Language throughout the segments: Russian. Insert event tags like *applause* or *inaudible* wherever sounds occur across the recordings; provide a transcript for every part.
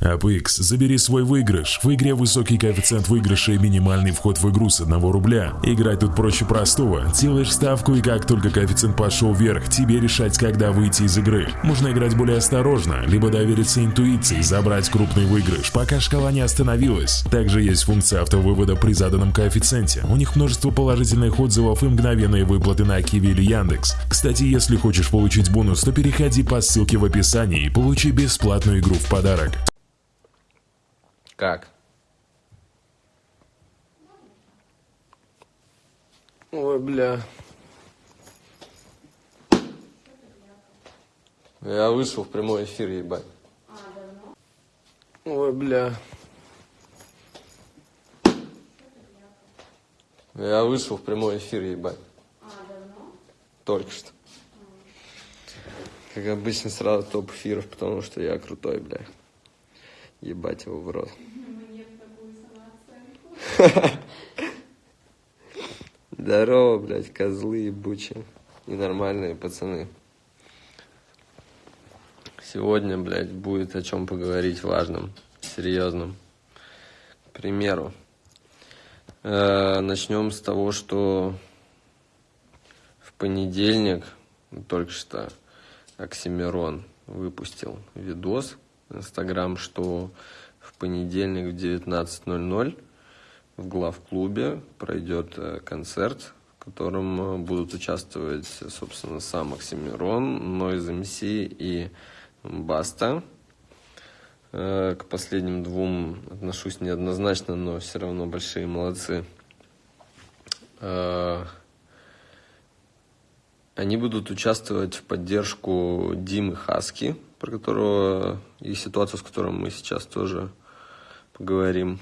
APX, забери свой выигрыш. В игре высокий коэффициент выигрыша и минимальный вход в игру с 1 рубля. Играть тут проще простого. Делаешь ставку и как только коэффициент пошел вверх, тебе решать, когда выйти из игры. Можно играть более осторожно, либо довериться интуиции, забрать крупный выигрыш, пока шкала не остановилась. Также есть функция автовывода при заданном коэффициенте. У них множество положительных отзывов и мгновенные выплаты на Киви или Яндекс. Кстати, если хочешь получить бонус, то переходи по ссылке в описании и получи бесплатную игру в подарок. Как? Ой, бля. Я вышел в прямой эфир, ебать. Ой, бля. Я вышел в прямой эфир, ебать. Только что. Как обычно, сразу топ эфиров, потому что я крутой, бля. Ебать его в рот. *laughs* Здорово, блядь, козлы ебучие. И нормальные пацаны. Сегодня, блядь, будет о чем поговорить важным, серьезным. К примеру, э, начнем с того, что в понедельник, только что, Оксимирон выпустил видос Инстаграм, что в понедельник в 19.00 в главклубе пройдет э, концерт, в котором э, будут участвовать, собственно, сам Оксимирон, Нойз МС и Баста. Э, к последним двум отношусь неоднозначно, но все равно большие молодцы. Они будут участвовать в поддержку Димы Хаски, про которого и ситуацию, с которой мы сейчас тоже поговорим.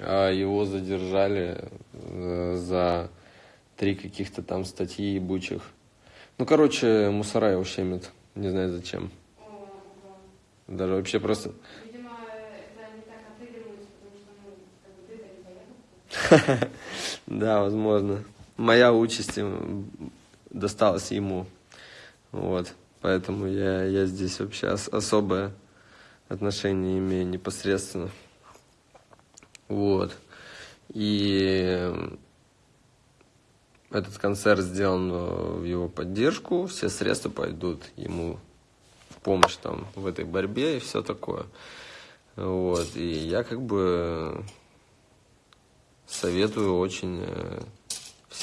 А его задержали э, за три каких-то там статьи ебучих. Ну, короче, мусора его щемят. Не знаю зачем. Даже вообще просто... Видимо, это они так отыгрываются, потому что, ну, как бы ты *laughs* Да, возможно. Моя участь досталась ему. Вот. Поэтому я, я здесь вообще особое отношение имею непосредственно. Вот. И этот концерт сделан в его поддержку, все средства пойдут ему в помощь там в этой борьбе и все такое. Вот. И я как бы советую очень э,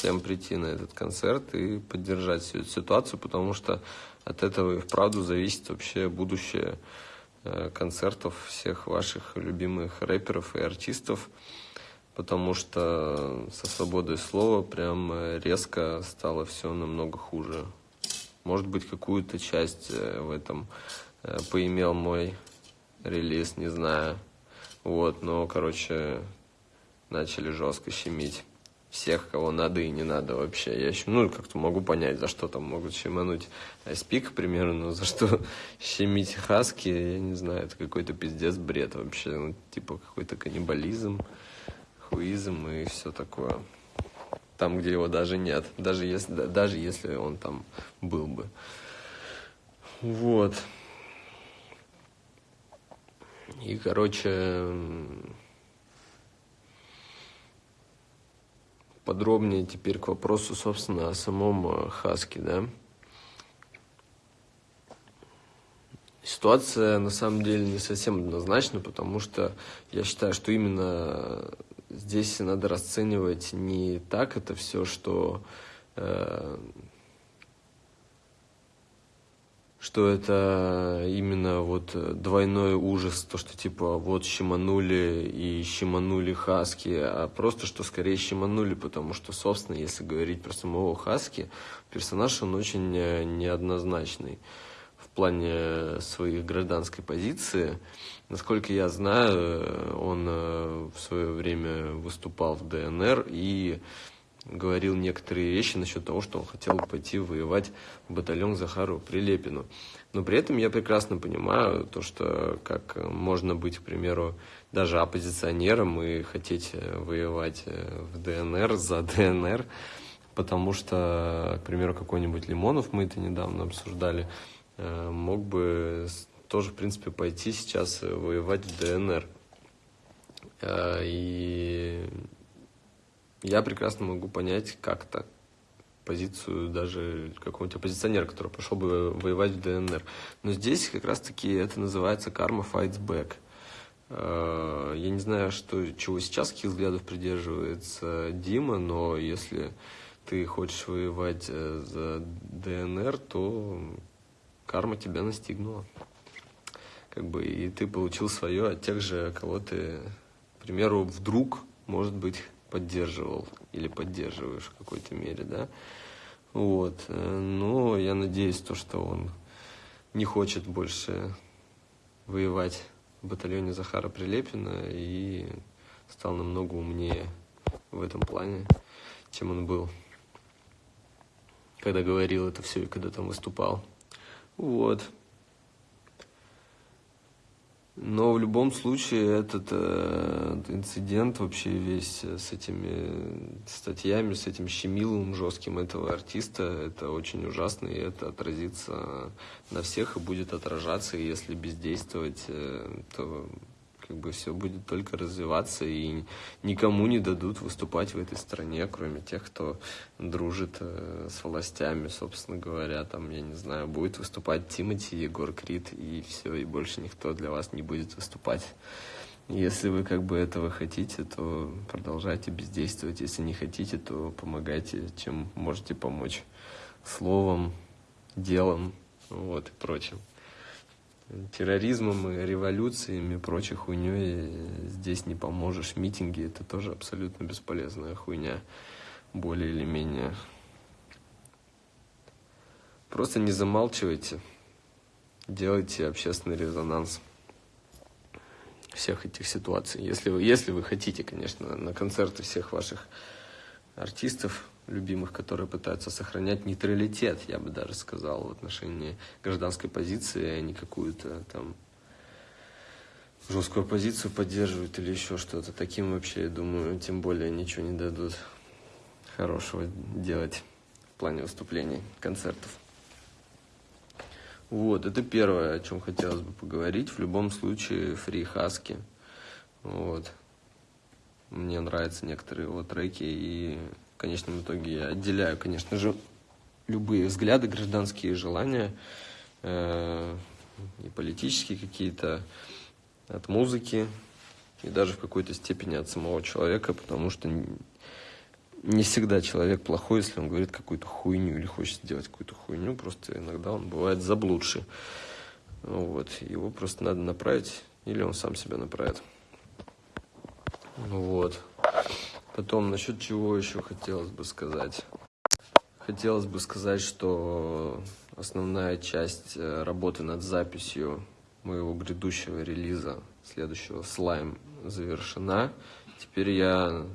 всем прийти на этот концерт и поддержать всю эту ситуацию, потому что от этого и вправду зависит вообще будущее Э, концертов всех ваших любимых рэперов и артистов, потому что со свободой слова прям э, резко стало все намного хуже. Может быть, какую-то часть э, в этом поимел мой релиз, не знаю. Вот, но, короче, начали жестко щемить всех, кого надо и не надо вообще. Я еще, ну, как-то могу понять, за что там могут щемануть Спик, к примеру, но за что *laughs* щемить Хаски, я не знаю, это какой-то пиздец бред вообще, ну, типа какой-то каннибализм, хуизм и все такое. Там, где его даже нет, даже если, даже если он там был бы. Вот. И, короче, подробнее теперь к вопросу, собственно, о самом э, Хаске, да. Ситуация на самом деле не совсем однозначна, потому что я считаю, что именно здесь надо расценивать не так это все, что э, что это именно вот двойной ужас, то, что типа вот щеманули и щеманули Хаски, а просто, что скорее щеманули, потому что, собственно, если говорить про самого Хаски, персонаж, он очень э, неоднозначный в плане своей гражданской позиции. Насколько я знаю, он э, в свое время выступал в ДНР и говорил некоторые вещи насчет того, что он хотел пойти воевать в батальон Захару Прилепину. Но при этом я прекрасно понимаю то, что как можно быть, к примеру, даже оппозиционером и хотеть воевать в ДНР за ДНР, потому что, к примеру, какой-нибудь Лимонов, мы это недавно обсуждали, э, мог бы тоже, в принципе, пойти сейчас воевать в ДНР. И я прекрасно могу понять как-то позицию даже какого-нибудь оппозиционера, который пошел бы воевать в ДНР. Но здесь как раз-таки это называется карма fights back. Э, я не знаю, что, чего сейчас, каких взглядов придерживается Дима, но если ты хочешь воевать э, за ДНР, то карма тебя настигнула. Как бы, и ты получил свое от тех же, кого ты, к примеру, вдруг, может быть, поддерживал или поддерживаешь в какой-то мере, да. Вот. Э, но я надеюсь, то, что он не хочет больше воевать в батальоне Захара Прилепина и стал намного умнее в этом плане, чем он был, когда говорил это все и когда там выступал. Вот. Но в любом случае этот э, инцидент вообще весь с этими статьями, с этим щемиловым жестким этого артиста, это очень ужасно, и это отразится на всех и будет отражаться, и если бездействовать, э, то как бы все будет только развиваться, и никому не дадут выступать в этой стране, кроме тех, кто дружит э, с властями, собственно говоря, там, я не знаю, будет выступать Тимати, Егор Крид, и все, и больше никто для вас не будет выступать. Если вы как бы этого хотите, то продолжайте бездействовать. Если не хотите, то помогайте, чем можете помочь. Словом, делом, вот и прочим терроризмом, и революциями и прочей хуйней здесь не поможешь. Митинги – это тоже абсолютно бесполезная хуйня, более или менее. Просто не замалчивайте, делайте общественный резонанс всех этих ситуаций. Если вы, если вы хотите, конечно, на концерты всех ваших артистов, любимых, которые пытаются сохранять нейтралитет, я бы даже сказал, в отношении гражданской позиции, а не какую-то там жесткую позицию поддерживают или еще что-то. Таким вообще, я думаю, тем более ничего не дадут хорошего делать в плане выступлений, концертов. Вот, это первое, о чем хотелось бы поговорить. В любом случае, Фри Хаски. Вот. Мне нравятся некоторые его треки, и в конечном итоге я отделяю, конечно же, любые взгляды, гражданские желания э, и политические какие-то от музыки и даже в какой-то степени от самого человека, потому что не всегда человек плохой, если он говорит какую-то хуйню или хочет сделать какую-то хуйню, просто иногда он бывает заблудший. Вот, его просто надо направить, или он сам себя направит. Вот. Потом, насчет чего еще хотелось бы сказать. Хотелось бы сказать, что основная часть э, работы над записью моего грядущего релиза, следующего слайм, завершена. Теперь я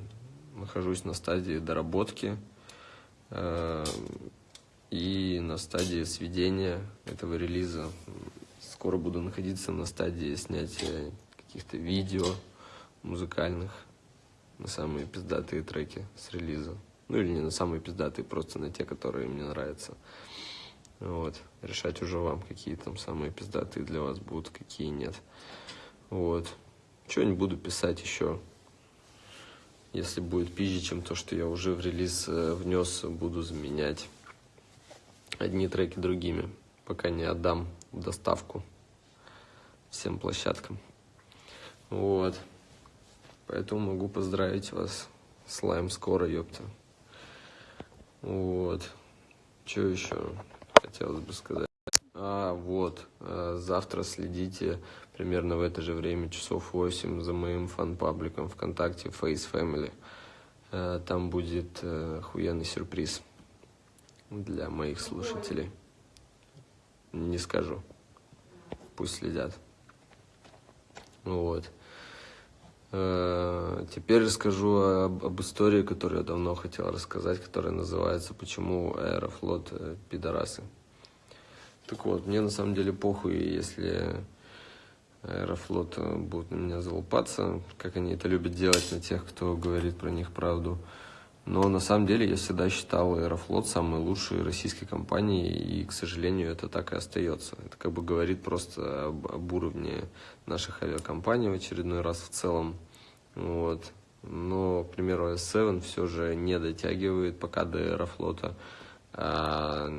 нахожусь на стадии доработки э, и на стадии сведения этого релиза. Скоро буду находиться на стадии снятия каких-то видео музыкальных на самые пиздатые треки с релиза. Ну или не на самые пиздатые, просто на те, которые мне нравятся. Вот. Решать уже вам, какие там самые пиздатые для вас будут, какие нет. Вот. Что-нибудь буду писать еще. Если будет пизже, чем то, что я уже в релиз э, внес, буду заменять одни треки другими, пока не отдам доставку всем площадкам. Вот. Поэтому могу поздравить вас. Слайм скоро, ёпта. Вот. Что еще хотелось бы сказать? А, вот. Э, завтра следите примерно в это же время, часов 8, за моим фан-пабликом ВКонтакте Face Family. Э, там будет э, охуенный сюрприз для моих слушателей. Не скажу. Пусть следят. Вот. Э, теперь расскажу об, об истории, которую я давно хотел рассказать, которая называется «Почему Аэрофлот э, пидорасы?». Так вот, мне на самом деле похуй, если Аэрофлот э, будет на меня залупаться, как они это любят делать на тех, кто говорит про них правду. Но на самом деле я всегда считал Аэрофлот самой лучшей российской компанией, и, к сожалению, это так и остается. Это как бы говорит просто об, об уровне наших авиакомпаний в очередной раз в целом. Вот. Но, к примеру, S7 все же не дотягивает пока до Аэрофлота. А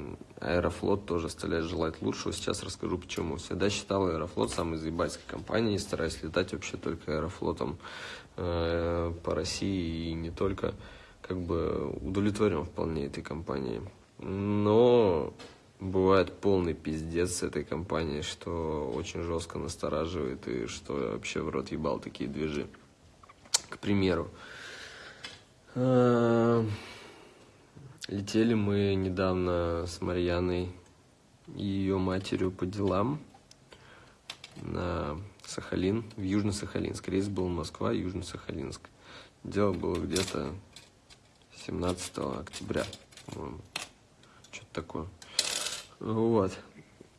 Аэрофлот тоже оставляет желать лучшего. Сейчас расскажу почему. Всегда считал Аэрофлот самой заебательской компанией, стараюсь летать вообще только Аэрофлотом э, по России и не только как бы удовлетворен вполне этой компанией. Но бывает полный пиздец с этой компанией, что очень жестко настораживает и что вообще в рот ебал такие движи. К примеру, э, летели мы недавно с Марьяной и ее матерью по делам на Сахалин, в Южно-Сахалинск. Рейс был Москва, Южно-Сахалинск. Дело было где-то 17 октября, по-моему. Что-то такое. Вот.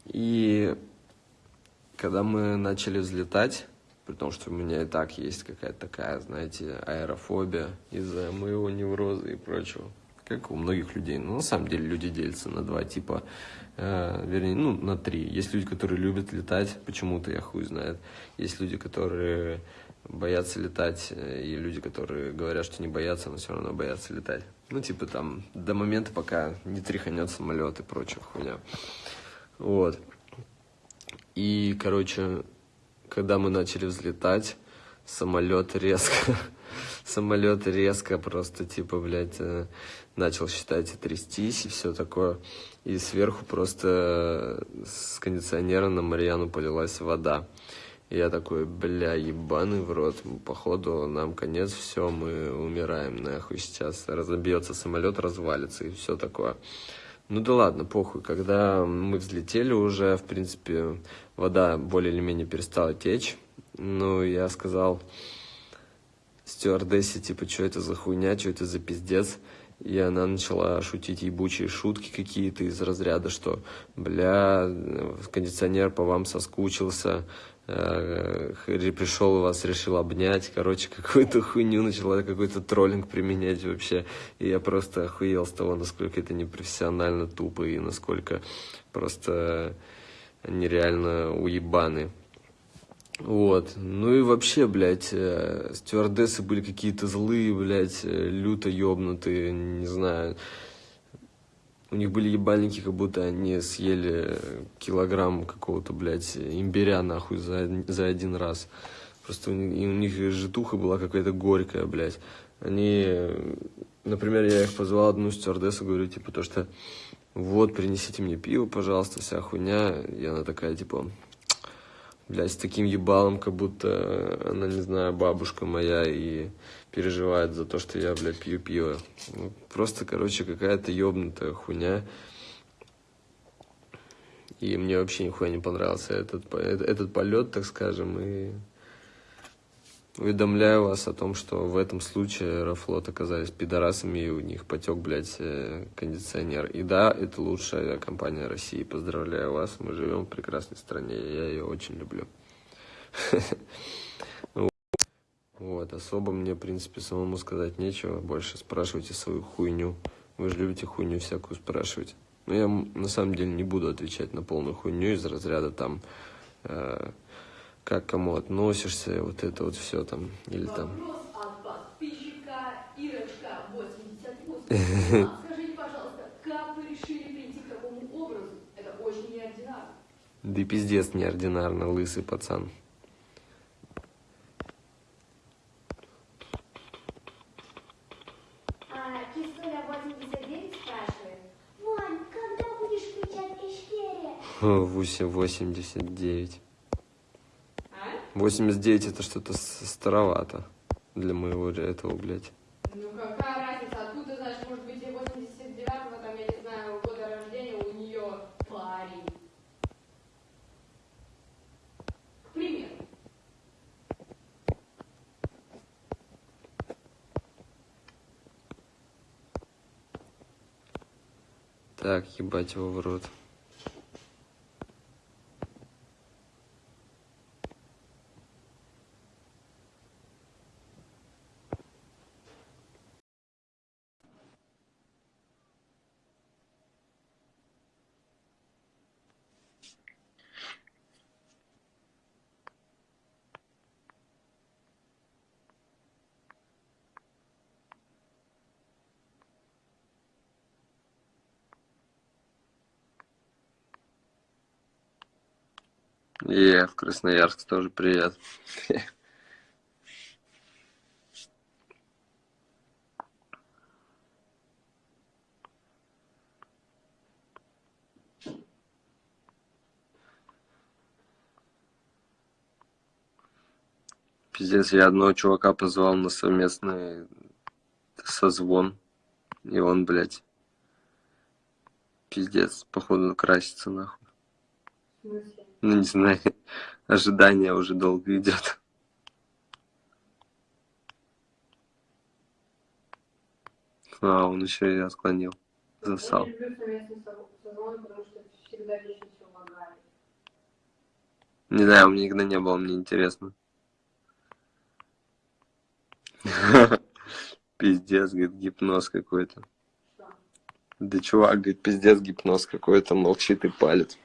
И когда мы начали взлетать, при том, что у меня и так есть какая-то такая, знаете, аэрофобия из-за моего невроза и прочего, как у многих людей. Но на самом деле люди делятся на два типа, э, вернее, ну, на три. Есть люди, которые любят летать, почему-то я хуй знает. Есть люди, которые боятся летать, э, и люди, которые говорят, что не боятся, но все равно боятся летать. Ну, типа там, до момента, пока не тряханет самолет и прочая хуйня. Вот. И, короче, когда мы начали взлетать, самолет резко, *laughs* самолет резко просто, типа, блядь, э, начал считать и трястись, и все такое. И сверху просто с кондиционера на Марьяну полилась вода я такой, бля, ебаный в рот, походу нам конец, все, мы умираем, нахуй, сейчас разобьется самолет, развалится и все такое. Ну да ладно, похуй, когда мы взлетели уже, в принципе, вода более или менее перестала течь, ну, я сказал стюардессе, типа, что это за хуйня, что это за пиздец, и она начала шутить ебучие шутки какие-то из разряда, что, бля, кондиционер по вам соскучился, пришел вас, решил обнять, короче, *laughs* какую-то хуйню начала, какой-то троллинг применять вообще. И я просто охуел с того, насколько это непрофессионально тупо и насколько просто нереально уебаны. Вот. Ну и вообще, блядь, э, стюардессы были какие-то злые, блядь, э, люто ёбнутые, не знаю. У них были ебальники, как будто они съели килограмм какого-то, блядь, имбиря, нахуй, за, за один раз. Просто у них, у них житуха была какая-то горькая, блядь. Они, например, я их позвал одну стюардессу, говорю, типа, то, что вот, принесите мне пиво, пожалуйста, вся хуйня. И она такая, типа, блядь, с таким ебалом, как будто она, не знаю, бабушка моя и переживает за то, что я, блядь, пью пиво. Ну, просто, короче, какая-то ебнутая хуйня. И мне вообще нихуя не понравился этот, этот, этот полет, так скажем, и уведомляю вас о том, что в этом случае Аэрофлот оказались пидорасами, и у них потек, блядь, э, кондиционер. И да, это лучшая компания России. Поздравляю вас, мы живем в прекрасной стране, я ее очень люблю. *laughs* Вот, особо мне, в принципе, самому сказать нечего. Больше спрашивайте свою хуйню. Вы же любите хуйню всякую спрашивать. Но я, на самом деле, не буду отвечать на полную хуйню из разряда там... Э, как кому относишься, вот это вот все там, или там... *laughs* Скажите, пожалуйста, как вы решили прийти к такому образу? Это очень неординарно. Да пиздец неординарно, лысый пацан. 89. 89 а? это что-то старовато для моего этого, блядь. Ну какая разница, откуда знаешь, может быть и 89-го, там, я не знаю, года рождения у нее парень. К примеру. Так, ебать его в рот. И в Красноярск тоже привет. Пиздец, я одного чувака позвал на совместный созвон. И он, блядь, пиздец, походу красится нахуй. В смысле? Ну, не знаю, *laughs* ожидание уже долго идет. А, он еще и отклонил. Засал. Не знаю, у меня никогда не было, мне интересно. *laughs* Пиздец, говорит, гипноз какой-то. Да чувак, говорит, пиздец, гипноз какой-то, молчит и палит.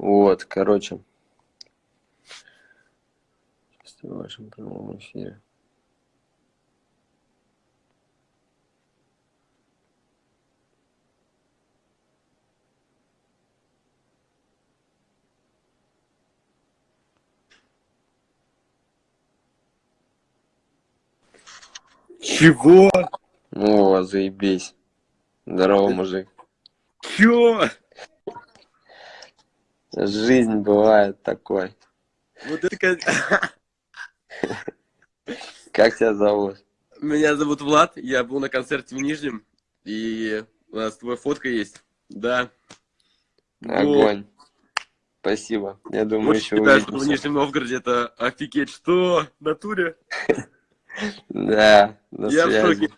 Вот, короче. В вашем прямом эфире. Чего? О, заебись. Здорово, мужик. Чё? Жизнь бывает такой. Вот это *laughs* как- тебя зовут? Меня зовут Влад, я был на концерте в Нижнем, и у нас твоя фотка есть. Да. Огонь. Спасибо. Я думаю, Очень еще считаю, что в. Нижнем Новгороде это офигеть. Что? Натуре? *laughs* Да, я в шоке,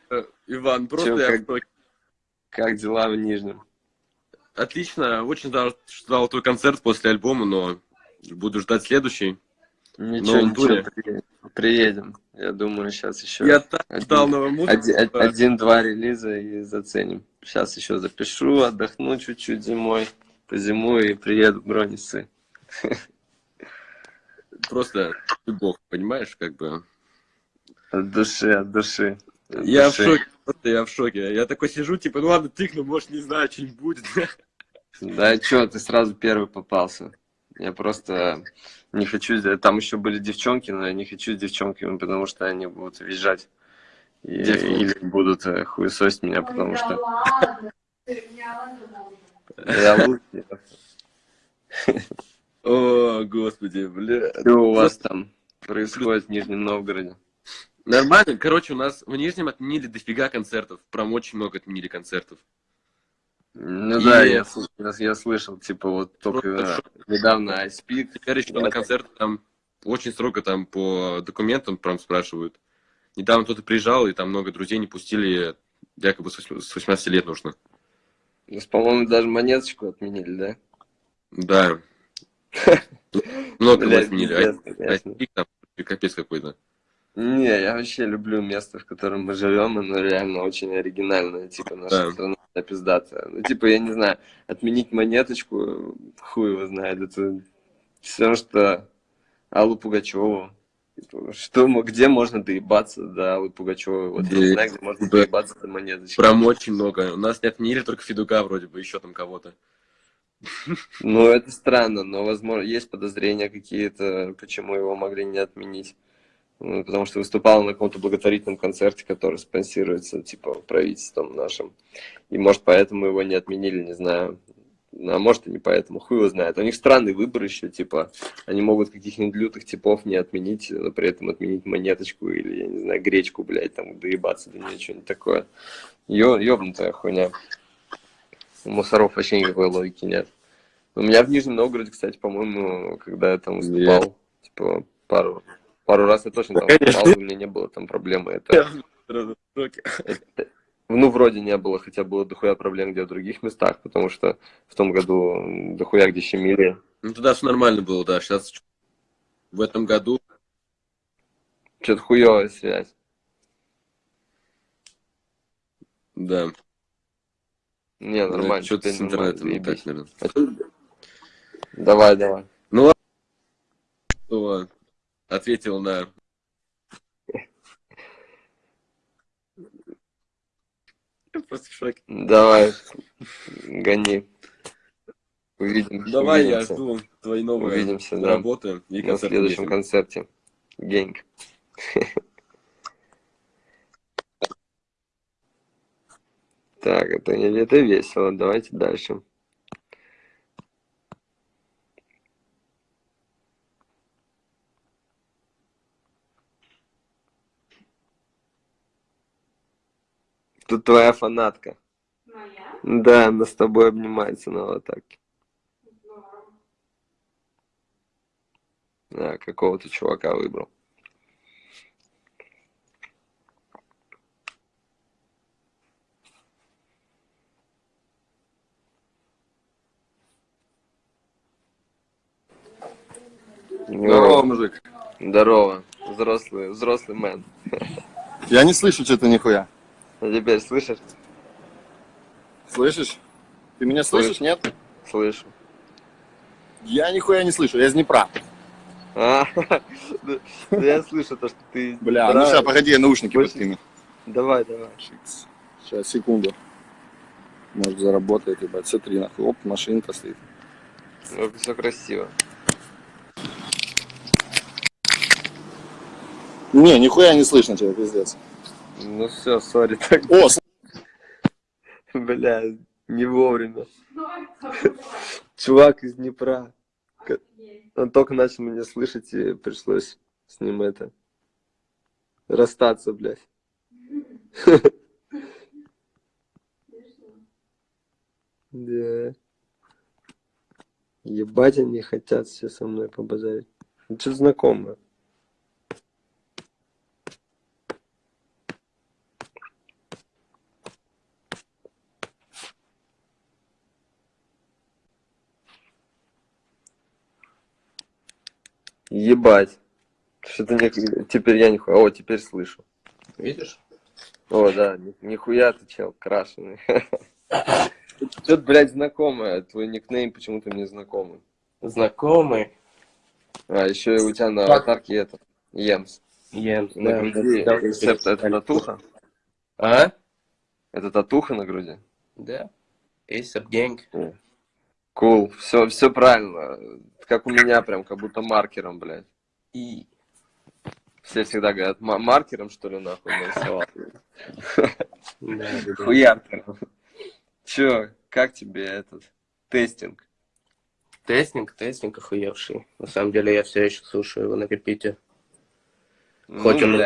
Иван, просто я в шоке. Как дела в Нижнем? Отлично, очень ждал, ждал твой концерт после альбома, но буду ждать следующий. Ничего, Новом ничего, туре. приедем. Я думаю, сейчас еще Я так один- ждал новую музыку. один- од- один-два релиза и заценим. Сейчас еще запишу, отдохну чуть-чуть зимой, позимую и приеду в Гроницы. *laughs* Просто любовь, понимаешь, как бы. От души, от души. от Я в души. шоке, просто я в шоке. Я такой сижу, типа, ну ладно, тыкну, может, не знаю, что-нибудь будет. Да что, ты сразу первый попался. Я просто не хочу... сделать- Там еще были девчонки, но я не хочу с девчонками, потому что они будут визжать. И- или будут э, хуесосить меня, потому Ой, что я лучший. О, господи, бля. Что у вас там происходит в Нижнем Новгороде? Нормально. Короче, у нас в Нижнем отменили дофига концертов. Прям очень много отменили концертов. Ну И- да, я, я, я слышал, типа вот только э, недавно iSpeak. Теперь еще на концерты там очень строго там по документам прям спрашивают. Недавно кто-то приезжал, и там много друзей не пустили, якобы с восьми- с 18 лет нужно. Ну, По-моему, даже монеточку отменили, да? Да. *laughs* Много отменили. капец какой-то. Не, я вообще люблю место, в котором мы живем, оно реально очень оригинальное, типа наша Да. страна пиздатая. Ну, типа, я не знаю, отменить монеточку, хуй его знает, это все, что Аллу Пугачеву. Типа, Что, где можно доебаться до Аллы Пугачевой? Вот я не знаю, где можно да. доебаться до монеточки. Прям очень много. У нас не отменили только Федука вроде бы, еще там кого-то. Ну, это странно, но, возможно, есть подозрения какие-то, почему его могли не отменить. Потому что выступал на каком-то благотворительном концерте, который спонсируется, типа, правительством нашим. И, может, поэтому его не отменили, не знаю. А может, и не поэтому, хуй его знает. У них странный выбор еще, типа, они могут каких-нибудь лютых типов не отменить, но при этом отменить монеточку или, я не знаю, гречку, блядь, там, доебаться до нее, что-нибудь такое. Ё, ёбнутая хуйня. У мусоров вообще никакой логики нет. У меня в Нижнем Новгороде, кстати, по-моему, когда я там выступал, типа, пару, пару раз я точно там выступал, у меня не было там проблемы. Это, ну, вроде не было, хотя было дохуя проблем где в других местах, потому что в том году дохуя где щемили. Ну тогда все нормально было, да. Сейчас в этом году Что-то хуевая связь. Да. Не, нормально. Что-то с интернетом не так, наверное. Давай, давай. Кто ответил на... Я просто в шоке. Давай, гони. Увидимся. Давай, я увидимся. жду твои новые Увидимся, да. работы и на следующем концерте. Генг. *laughs* Так, это, это весело. Давайте дальше. Тут твоя фанатка. Моя? Да, она с тобой обнимается на аватарке. Здорово. А, какого-то чувака выбрал. Здорово, мужик. Здорово. Взрослый, взрослый мэн. Я не слышу что-то нихуя. Теперь слышишь? Слышишь? Ты меня слышишь, Слышу. нет? Слышу. Я нихуя не слышу, я из Днепра. А, да, *laughs* да я слышу то, что ты... Бля, ну сейчас, погоди, я наушники подкину. Давай, давай. Сейчас, секунду. Может заработает, ебать. Смотри, нахуй. Оп, машинка стоит. все красиво. Не, нихуя не слышно тебя, пиздец. Ну все, сори, так, О, бля, не вовремя. Чувак из Днепра. Он только начал меня слышать, и пришлось с ним это... Расстаться, блядь. Да. Ебать они хотят все со мной побазарить. Ну, что знакомое. Ебать. Что-то не... теперь я нихуя. О, теперь слышу. Видишь? О, да, ни- нихуя ты, чел, крашеный. *laughs* Что-то, блядь, знакомое. Твой никнейм почему-то мне знакомый. Знакомый. А, еще и у тебя на аватарке это. Емс. Йен. На груди. Рецепт это татуха? А? Это татуха на груди? Да. ASAP Gang. Кул. Все, все правильно. Как у меня прям, как будто маркером, блядь. И... Все всегда говорят, «Ма- маркером, что ли, нахуй нарисовал? Хуяркером. Че, как тебе этот тестинг? Тестинг, тестинг охуевший. На самом деле я все еще слушаю его на репите. Ну, Хоть он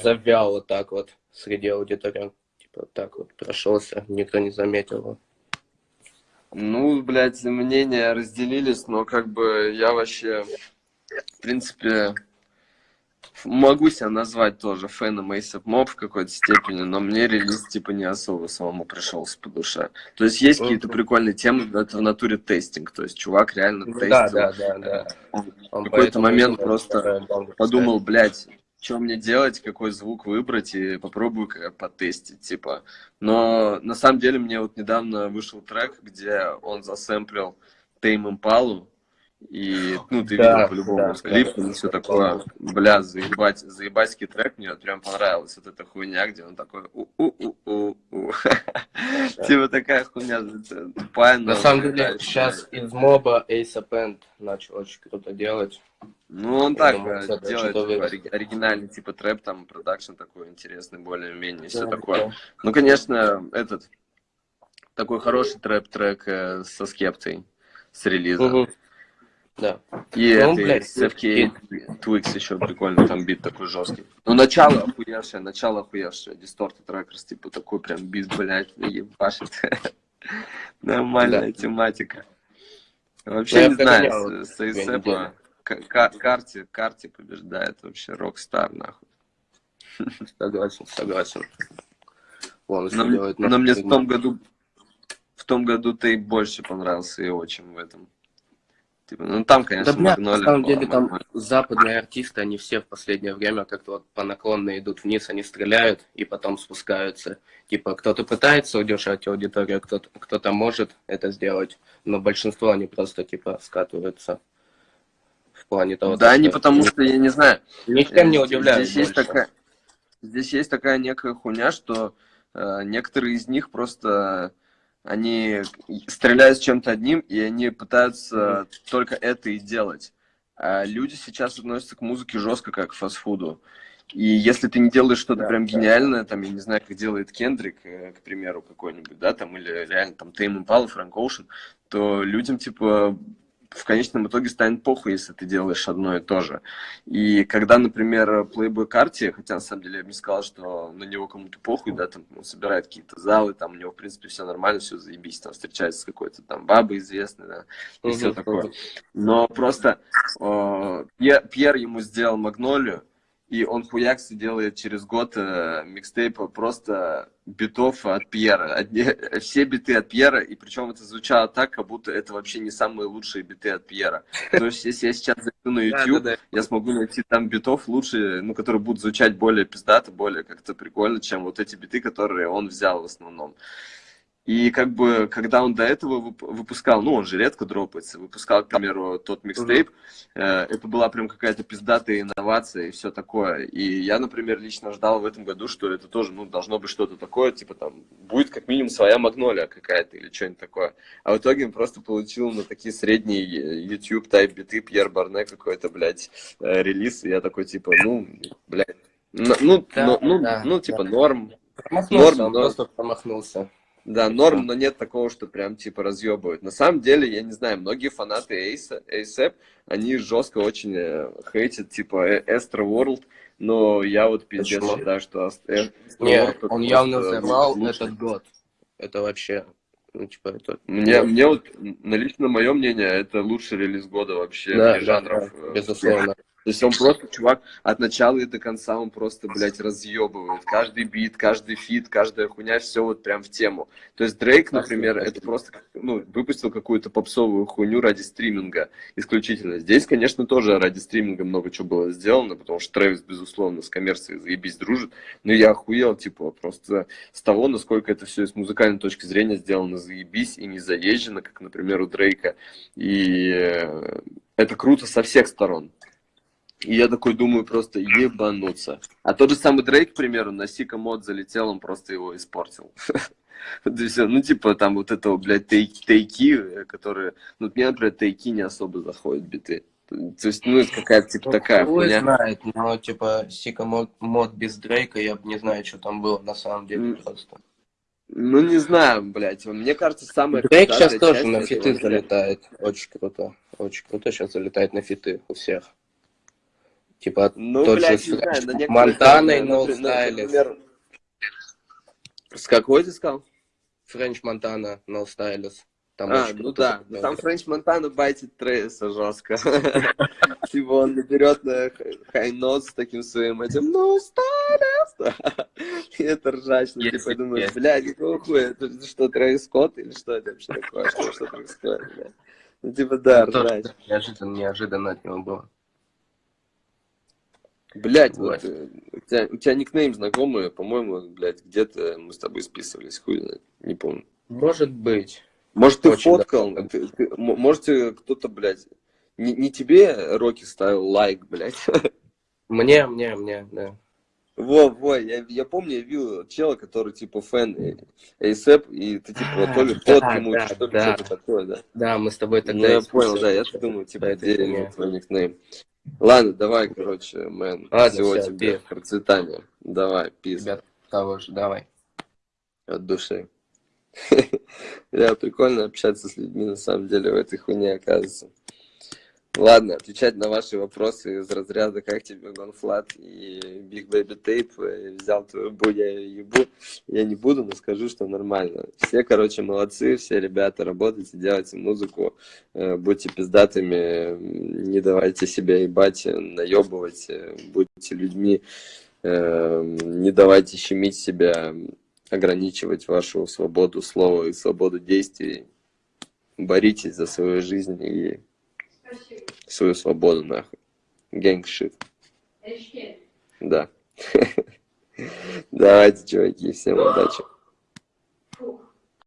завял вот так вот среди аудитории. Типа вот так вот прошелся, никто не заметил его. Ну, блядь, мнения разделились, но как бы я вообще, в принципе, могу себя назвать тоже фэном Ace Mob в какой-то степени, но мне релиз типа не особо самому пришелся по душе. То есть есть какие-то прикольные темы, но это в натуре тестинг, то есть чувак реально тестил. Да, да, да, да. Он в какой-то момент просто подумал, блядь, что мне делать, какой звук выбрать, и попробую потестить, типа. Но на самом деле мне вот недавно вышел трек, где он засэмплил Тейм Импалу, и, ну, ты Да, видел по-любому да, с клипом да. и все такое. Бля, заебать, заебатский трек, мне прям понравилась вот эта хуйня, где он такой у-у-у-у-у. *laughs* Типа такая хуйня тупая, но На самом деле, сейчас из моба ASAP End начал очень круто делать. Ну, он Я так думаю, э, делает оригинальный типа трэп, там продакшн такой интересный, более-менее, все Да, такое. да. Ну, конечно, этот такой хороший трэп-трек э, со скептой с релиза. Да. И Ну, это блядь, с FK Twix еще прикольно, там бит такой жесткий. Ну, начало охуевшее, начало охуевшее. Distorted Trackers, типа такой прям бит, блядь, ебашит. *laughs* Нормальная тематика. Вообще Ну, не знаю, с, к- карте, карте побеждает вообще Рокстар, нахуй. *laughs* Согласен, согласен. Еще Но, делает но мне в том году в том году ты больше понравился его, чем в этом. Типа, ну там, конечно, Да, бля, на Магнолия самом деле там западные артисты, они все в последнее время как-то вот по наклонной идут вниз, они стреляют и потом спускаются. Типа кто-то пытается удержать аудиторию, кто-то кто может это сделать, но большинство они просто типа скатываются в плане того, Да, не потому что, я не знаю, ничем не э, удивляют здесь есть такая, здесь есть такая некая хуйня, что э, некоторые из них просто они стреляют с чем-то одним, и они пытаются только это и делать. А люди сейчас относятся к музыке жестко, как к фастфуду. И если ты не делаешь что-то Да, прям да. гениальное, там, я не знаю, как делает Кендрик, э, к примеру, какой-нибудь, да, там, или реально там Тейм Импала, Фрэнк Оушен, то людям, типа, в конечном итоге станет похуй, если ты делаешь одно и то же. И когда, например, Playboy Карти, хотя на самом деле я бы не сказал, что на него кому-то похуй, да, там он собирает какие-то залы, там у него, в принципе, все нормально, все заебись, там встречается с какой-то там бабой известной, да, и все такое. Но просто э, Пьер ему сделал Магнолию, и он хуякс и делает через год э, микстейп просто битов от Пьера. Одни- все биты от Пьера, и причем это звучало так, как будто это вообще не самые лучшие биты от Пьера. То есть, если я сейчас зайду на *laughs* YouTube, Да-да-да. я смогу найти там битов лучше, ну, которые будут звучать более пиздато, более как-то прикольно, чем вот эти биты, которые он взял в основном. И как бы, когда он до этого вып- выпускал, ну, он же редко дропается, выпускал, к примеру, тот микстейп, э, это была прям какая-то пиздатая инновация и все такое. И я, например, лично ждал в этом году, что это тоже, ну, должно быть что-то такое, типа там, будет как минимум своя магнолия какая-то или что-нибудь такое. А в итоге он просто получил на такие средние э, YouTube тайп биты Пьер Барне какой-то, блядь, э, релиз, и я такой, типа, ну, блядь, ну, ну, Да, ну, ну, да, ну, типа, да. норм, Промахнулся, Норм, он но- просто промахнулся. Да, норм, но нет такого, что прям типа разъебывают. На самом деле, я не знаю, многие фанаты Эйса, ASAP, они жестко очень э, хейтят, типа, э, Astro World, но я вот пиздец Почему? считаю, что Ast- Astro Не, World это он явно взорвал этот год. Это вообще, ну, типа, это... Мне, мне вот, на лично мое мнение, это лучший релиз года вообще Да, жанров. да, э, безусловно. То есть он просто, чувак, от начала и до конца он просто, блядь, разъебывает. Каждый бит, каждый фит, каждая хуйня, все вот прям в тему. То есть Дрейк, например, это просто, ну, выпустил какую-то попсовую хуйню ради стриминга исключительно. Здесь, конечно, тоже ради стриминга много чего было сделано, потому что Трэвис, безусловно, с коммерцией заебись дружит. Но я охуел, типа, просто с того, насколько это все с музыкальной точки зрения сделано заебись и не заезжено, как, например, у Дрейка. И э, это круто со всех сторон. И я такой думаю, просто ебануться. А тот же самый Дрейк, к примеру, на Сика мод залетел, он просто его испортил. *laughs* Ну, типа, там вот этого, блядь, тей- тейки, э, которые... Ну, мне, например, тейки не особо заходят биты. То есть, ну, это какая-то, типа, такая Хуй хуйня. знает, но, типа, Сика мод, без Дрейка, я бы не знаю, что там было на самом деле просто. Ну, не знаю, блядь. Мне кажется, самая Дрейк сейчас тоже на фиты залетает. Очень круто. Очень круто сейчас залетает на фиты у всех. Типа, Ну, тот блядь, же не с знаю, Монтаной, э, No например, Stylist. например, С какой ты сказал? Френч Монтана, No Stylist. Там А, ну да, но там Френч Монтана байтит Трейса жестко. *laughs* Типа он наберет на хай-нот с таким своим этим «Ну, староста!» *laughs* И это ржачно. Есть, Типа думаешь, есть. бля, какого хуя? Это что, Трейс Скотт или что это вообще такое? Что, что происходит? Ну, типа, да, Ну, ржач. неожиданно, неожиданно от него было. Блять, Вот. э, у тебя, у тебя никнейм знакомый, по-моему, блядь, где-то мы с тобой списывались, хуй знает, не помню. Может быть. Может, ты Очень фоткал, ты- ты- м- может, тебе кто-то, блядь, не, не тебе Рокки ставил лайк, блядь. *laughs* Мне, мне, мне, да. Во, во, я, я помню, я видел чела, который, типа, фэн ASAP, и ты, типа, А, то ли да, фотки ему, да, что ли, да. что-то такое, да. Да, мы с тобой Ну, тогда... я и понял, да, я думаю, типа, где твой никнейм. Ладно, давай, короче, мэн, Ладно, всего тебе процветания. Давай, пиз. Ребят, того же, давай. от души. *laughs* Да, прикольно общаться с людьми, на самом деле, в этой хуйне оказывается. Ладно, отвечать на ваши вопросы из разряда «Как тебе Гонфлат?» и «Big Baby Tape?» э, «Взял твою бу, я ее ебу» я не буду, но скажу, что нормально. Все, короче, молодцы, все ребята, работайте, делайте музыку, э, будьте пиздатыми, не давайте себя ебать, э, наебывать, э, будьте людьми, не давайте щемить себя, ограничивать вашу свободу слова и свободу действий. Боритесь за свою жизнь и. Свою свободу, нахуй. Гэнгшит, да. *laughs* Давайте, чуваки, всем удачи.